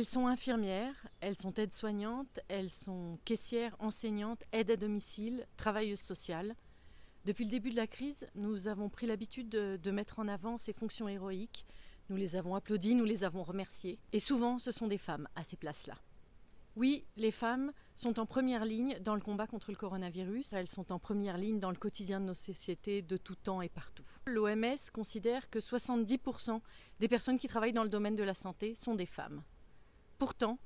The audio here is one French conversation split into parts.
Elles sont infirmières, elles sont aides-soignantes, elles sont caissières, enseignantes, aides à domicile, travailleuses sociales. Depuis le début de la crise, nous avons pris l'habitude de, mettre en avant ces fonctions héroïques. Nous les avons applaudies, nous les avons remerciées. Et souvent, ce sont des femmes à ces places-là. Oui, les femmes sont en première ligne dans le combat contre le coronavirus. Elles sont en première ligne dans le quotidien de nos sociétés de tout temps et partout. L'OMS considère que 70% des personnes qui travaillent dans le domaine de la santé sont des femmes. Pourtant,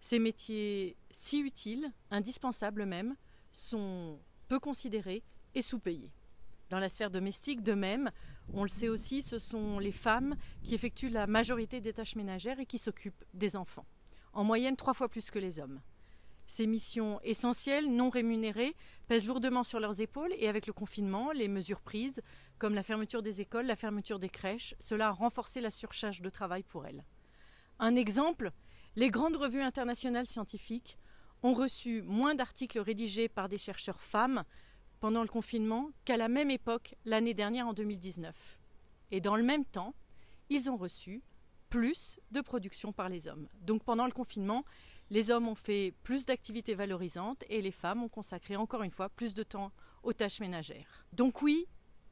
ces métiers si utiles, indispensables même, sont peu considérés et sous-payés. Dans la sphère domestique, de même, on le sait aussi, ce sont les femmes qui effectuent la majorité des tâches ménagères et qui s'occupent des enfants, en moyenne trois fois plus que les hommes. Ces missions essentielles, non rémunérées, pèsent lourdement sur leurs épaules et avec le confinement, les mesures prises, comme la fermeture des écoles, la fermeture des crèches, cela a renforcé la surcharge de travail pour elles. Un exemple, les grandes revues internationales scientifiques ont reçu moins d'articles rédigés par des chercheurs femmes pendant le confinement qu'à la même époque l'année dernière en 2019. Et dans le même temps, ils ont reçu plus de production par les hommes. Donc pendant le confinement, les hommes ont fait plus d'activités valorisantes et les femmes ont consacré encore une fois plus de temps aux tâches ménagères. Donc oui,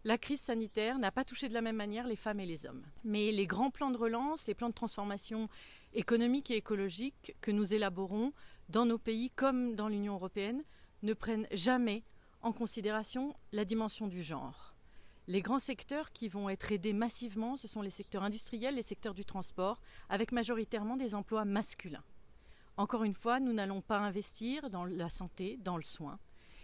la crise sanitaire n'a pas touché de la même manière les femmes et les hommes. Mais les grands plans de relance, les plans de transformation économique et écologique que nous élaborons dans nos pays comme dans l'Union européenne ne prennent jamais en considération la dimension du genre. Les grands secteurs qui vont être aidés massivement, ce sont les secteurs industriels, les secteurs du transport, avec majoritairement des emplois masculins. Encore une fois, nous n'allons pas investir dans la santé, dans le soin.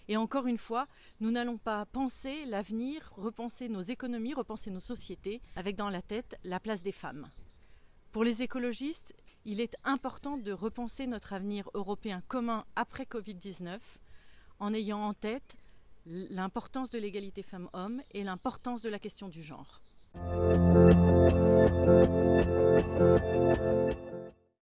Et encore une fois, nous n'allons pas penser l'avenir, repenser nos économies, repenser nos sociétés avec dans la tête la place des femmes. Pour les écologistes, il est important de repenser notre avenir européen commun après Covid-19 en ayant en tête l'importance de l'égalité femmes-hommes et l'importance de la question du genre.